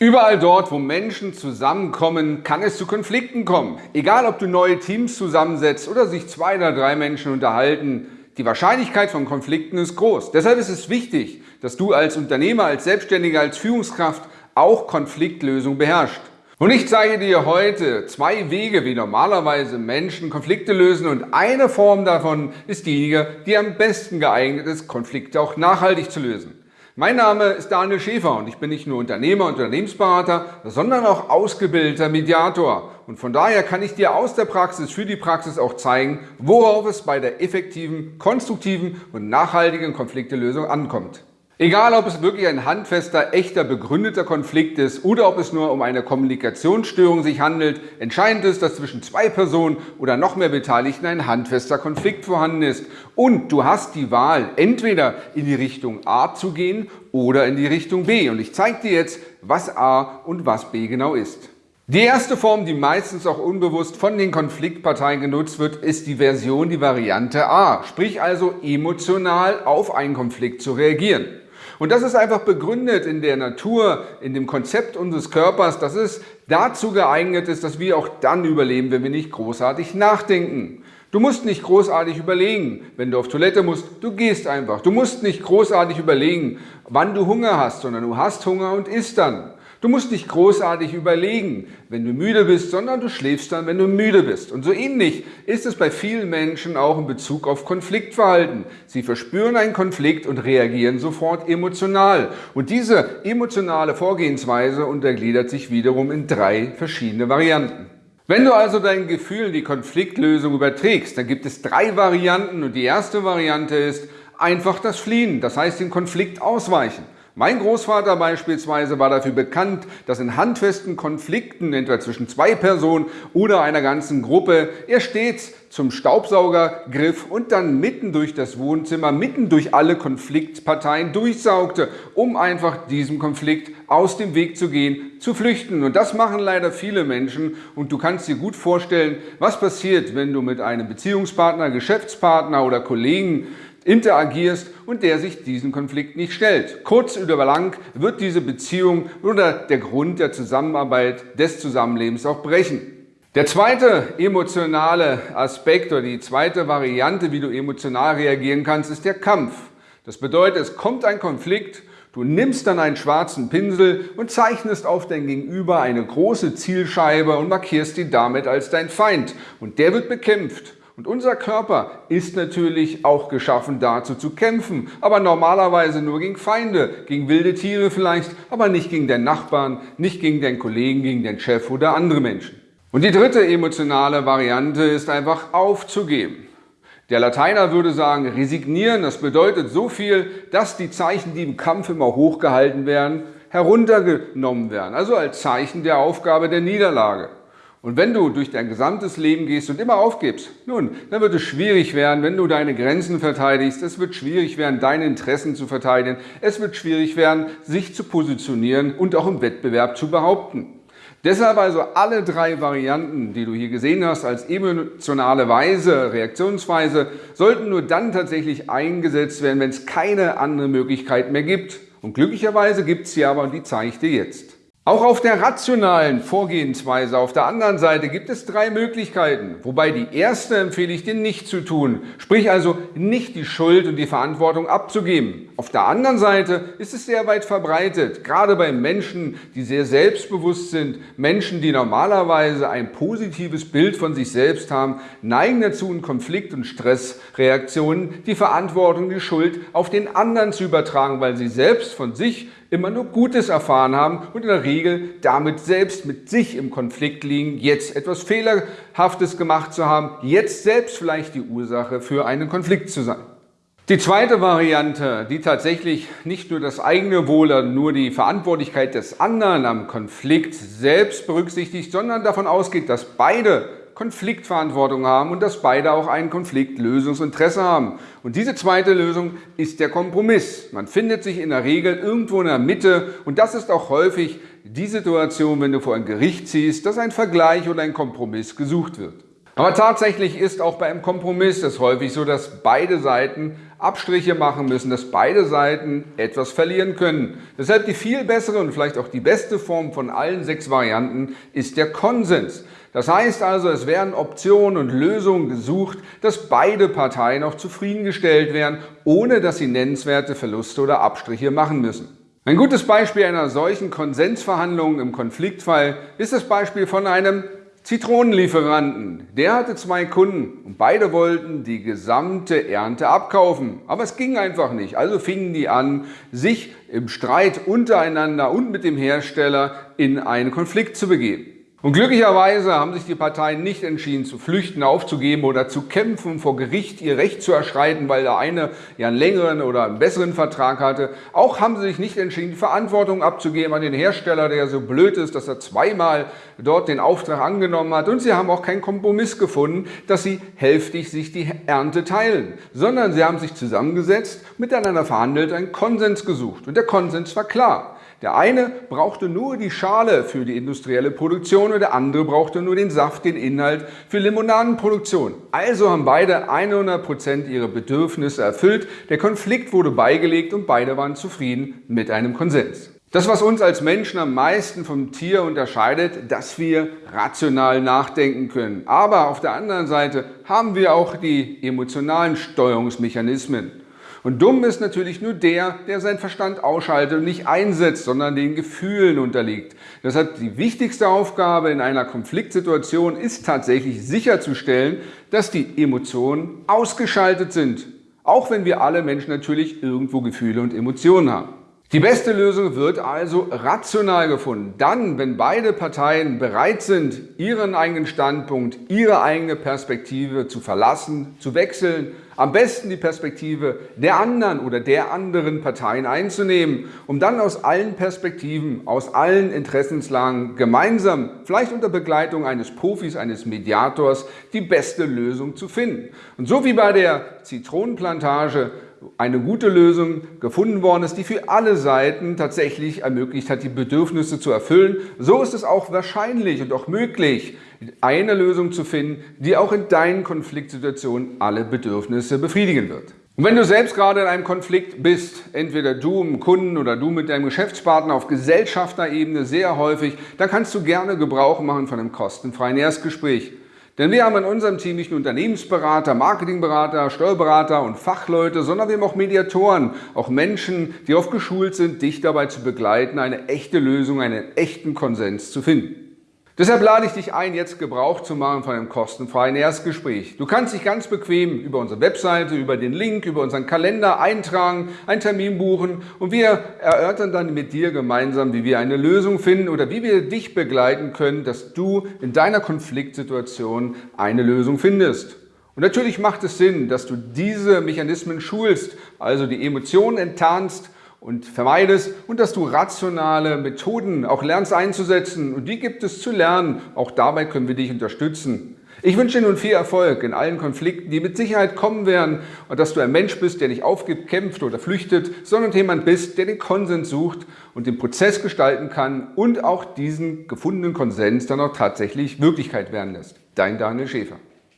Überall dort, wo Menschen zusammenkommen, kann es zu Konflikten kommen. Egal, ob du neue Teams zusammensetzt oder sich zwei oder drei Menschen unterhalten, die Wahrscheinlichkeit von Konflikten ist groß. Deshalb ist es wichtig, dass du als Unternehmer, als Selbstständiger, als Führungskraft auch Konfliktlösung beherrschst. Und ich zeige dir heute zwei Wege, wie normalerweise Menschen Konflikte lösen und eine Form davon ist diejenige, die am besten geeignet ist, Konflikte auch nachhaltig zu lösen. Mein Name ist Daniel Schäfer und ich bin nicht nur Unternehmer und Unternehmensberater, sondern auch ausgebildeter Mediator. Und von daher kann ich dir aus der Praxis für die Praxis auch zeigen, worauf es bei der effektiven, konstruktiven und nachhaltigen Konfliktelösung ankommt. Egal, ob es wirklich ein handfester, echter, begründeter Konflikt ist oder ob es nur um eine Kommunikationsstörung sich handelt, entscheidend ist, dass zwischen zwei Personen oder noch mehr Beteiligten ein handfester Konflikt vorhanden ist. Und du hast die Wahl, entweder in die Richtung A zu gehen oder in die Richtung B. Und ich zeige dir jetzt, was A und was B genau ist. Die erste Form, die meistens auch unbewusst von den Konfliktparteien genutzt wird, ist die Version, die Variante A, sprich also emotional auf einen Konflikt zu reagieren. Und das ist einfach begründet in der Natur, in dem Konzept unseres Körpers, dass es dazu geeignet ist, dass wir auch dann überleben, wenn wir nicht großartig nachdenken. Du musst nicht großartig überlegen, wenn du auf Toilette musst, du gehst einfach. Du musst nicht großartig überlegen, wann du Hunger hast, sondern du hast Hunger und isst dann. Du musst nicht großartig überlegen, wenn du müde bist, sondern du schläfst dann, wenn du müde bist. Und so ähnlich ist es bei vielen Menschen auch in Bezug auf Konfliktverhalten. Sie verspüren einen Konflikt und reagieren sofort emotional. Und diese emotionale Vorgehensweise untergliedert sich wiederum in drei verschiedene Varianten. Wenn du also dein Gefühl in die Konfliktlösung überträgst, dann gibt es drei Varianten und die erste Variante ist einfach das Fliehen, das heißt den Konflikt ausweichen. Mein Großvater beispielsweise war dafür bekannt, dass in handfesten Konflikten, entweder zwischen zwei Personen oder einer ganzen Gruppe, er stets zum Staubsauger griff und dann mitten durch das Wohnzimmer, mitten durch alle Konfliktparteien durchsaugte, um einfach diesem Konflikt aus dem Weg zu gehen, zu flüchten. Und das machen leider viele Menschen und du kannst dir gut vorstellen, was passiert, wenn du mit einem Beziehungspartner, Geschäftspartner oder Kollegen interagierst und der sich diesen Konflikt nicht stellt. Kurz oder lang wird diese Beziehung oder der Grund der Zusammenarbeit des Zusammenlebens auch brechen. Der zweite emotionale Aspekt oder die zweite Variante, wie du emotional reagieren kannst, ist der Kampf. Das bedeutet, es kommt ein Konflikt, du nimmst dann einen schwarzen Pinsel und zeichnest auf dein Gegenüber eine große Zielscheibe und markierst ihn damit als dein Feind. Und der wird bekämpft. Und unser Körper ist natürlich auch geschaffen dazu zu kämpfen, aber normalerweise nur gegen Feinde, gegen wilde Tiere vielleicht, aber nicht gegen den Nachbarn, nicht gegen den Kollegen, gegen den Chef oder andere Menschen. Und die dritte emotionale Variante ist einfach aufzugeben. Der Lateiner würde sagen, resignieren, das bedeutet so viel, dass die Zeichen, die im Kampf immer hochgehalten werden, heruntergenommen werden, also als Zeichen der Aufgabe der Niederlage. Und wenn du durch dein gesamtes Leben gehst und immer aufgibst, nun, dann wird es schwierig werden, wenn du deine Grenzen verteidigst. Es wird schwierig werden, deine Interessen zu verteidigen. Es wird schwierig werden, sich zu positionieren und auch im Wettbewerb zu behaupten. Deshalb also alle drei Varianten, die du hier gesehen hast, als emotionale Weise, Reaktionsweise, sollten nur dann tatsächlich eingesetzt werden, wenn es keine andere Möglichkeit mehr gibt. Und glücklicherweise gibt es sie aber und die zeige ich dir jetzt. Auch auf der rationalen Vorgehensweise auf der anderen Seite gibt es drei Möglichkeiten, wobei die erste empfehle ich dir nicht zu tun, sprich also nicht die Schuld und die Verantwortung abzugeben. Auf der anderen Seite ist es sehr weit verbreitet, gerade bei Menschen, die sehr selbstbewusst sind, Menschen, die normalerweise ein positives Bild von sich selbst haben, neigen dazu in Konflikt- und Stressreaktionen die Verantwortung, die Schuld auf den anderen zu übertragen, weil sie selbst von sich immer nur Gutes erfahren haben und in der Regel damit selbst mit sich im Konflikt liegen, jetzt etwas Fehlerhaftes gemacht zu haben, jetzt selbst vielleicht die Ursache für einen Konflikt zu sein. Die zweite Variante, die tatsächlich nicht nur das eigene Wohl, nur die Verantwortlichkeit des anderen am Konflikt selbst berücksichtigt, sondern davon ausgeht, dass beide Konfliktverantwortung haben und dass beide auch ein Konfliktlösungsinteresse haben. Und diese zweite Lösung ist der Kompromiss. Man findet sich in der Regel irgendwo in der Mitte und das ist auch häufig die Situation, wenn du vor ein Gericht ziehst, dass ein Vergleich oder ein Kompromiss gesucht wird. Aber tatsächlich ist auch bei einem Kompromiss es häufig so, dass beide Seiten Abstriche machen müssen, dass beide Seiten etwas verlieren können. Deshalb die viel bessere und vielleicht auch die beste Form von allen sechs Varianten ist der Konsens. Das heißt also, es werden Optionen und Lösungen gesucht, dass beide Parteien auch zufriedengestellt werden, ohne dass sie nennenswerte Verluste oder Abstriche machen müssen. Ein gutes Beispiel einer solchen Konsensverhandlung im Konfliktfall ist das Beispiel von einem Zitronenlieferanten, der hatte zwei Kunden und beide wollten die gesamte Ernte abkaufen. Aber es ging einfach nicht. Also fingen die an, sich im Streit untereinander und mit dem Hersteller in einen Konflikt zu begeben. Und glücklicherweise haben sich die Parteien nicht entschieden zu flüchten, aufzugeben oder zu kämpfen, vor Gericht ihr Recht zu erschreiten, weil der eine ja einen längeren oder einen besseren Vertrag hatte. Auch haben sie sich nicht entschieden, die Verantwortung abzugeben an den Hersteller, der so blöd ist, dass er zweimal dort den Auftrag angenommen hat. Und sie haben auch keinen Kompromiss gefunden, dass sie hälftig sich die Ernte teilen, sondern sie haben sich zusammengesetzt, miteinander verhandelt, einen Konsens gesucht. Und der Konsens war klar. Der eine brauchte nur die Schale für die industrielle Produktion und der andere brauchte nur den Saft, den Inhalt für Limonadenproduktion. Also haben beide 100% ihre Bedürfnisse erfüllt, der Konflikt wurde beigelegt und beide waren zufrieden mit einem Konsens. Das, was uns als Menschen am meisten vom Tier unterscheidet, dass wir rational nachdenken können. Aber auf der anderen Seite haben wir auch die emotionalen Steuerungsmechanismen. Und dumm ist natürlich nur der, der seinen Verstand ausschaltet und nicht einsetzt, sondern den Gefühlen unterliegt. Deshalb die wichtigste Aufgabe in einer Konfliktsituation ist tatsächlich sicherzustellen, dass die Emotionen ausgeschaltet sind. Auch wenn wir alle Menschen natürlich irgendwo Gefühle und Emotionen haben. Die beste Lösung wird also rational gefunden. Dann, wenn beide Parteien bereit sind, ihren eigenen Standpunkt, ihre eigene Perspektive zu verlassen, zu wechseln, am besten die Perspektive der anderen oder der anderen Parteien einzunehmen, um dann aus allen Perspektiven, aus allen Interessenslagen gemeinsam, vielleicht unter Begleitung eines Profis, eines Mediators, die beste Lösung zu finden. Und so wie bei der Zitronenplantage eine gute Lösung gefunden worden ist, die für alle Seiten tatsächlich ermöglicht hat, die Bedürfnisse zu erfüllen. So ist es auch wahrscheinlich und auch möglich, eine Lösung zu finden, die auch in deinen Konfliktsituationen alle Bedürfnisse befriedigen wird. Und wenn du selbst gerade in einem Konflikt bist, entweder du mit Kunden oder du mit deinem Geschäftspartner auf Gesellschafterebene sehr häufig, dann kannst du gerne Gebrauch machen von einem kostenfreien Erstgespräch. Denn wir haben in unserem Team nicht nur Unternehmensberater, Marketingberater, Steuerberater und Fachleute, sondern wir haben auch Mediatoren, auch Menschen, die oft geschult sind, dich dabei zu begleiten, eine echte Lösung, einen echten Konsens zu finden. Deshalb lade ich dich ein, jetzt Gebrauch zu machen von einem kostenfreien Erstgespräch. Du kannst dich ganz bequem über unsere Webseite, über den Link, über unseren Kalender eintragen, einen Termin buchen und wir erörtern dann mit dir gemeinsam, wie wir eine Lösung finden oder wie wir dich begleiten können, dass du in deiner Konfliktsituation eine Lösung findest. Und natürlich macht es Sinn, dass du diese Mechanismen schulst, also die Emotionen enttarnst und vermeidest und dass du rationale Methoden auch lernst einzusetzen und die gibt es zu lernen. Auch dabei können wir dich unterstützen. Ich wünsche dir nun viel Erfolg in allen Konflikten, die mit Sicherheit kommen werden und dass du ein Mensch bist, der nicht aufgibt, kämpft oder flüchtet, sondern jemand bist, der den Konsens sucht und den Prozess gestalten kann und auch diesen gefundenen Konsens dann auch tatsächlich Wirklichkeit werden lässt. Dein Daniel Schäfer.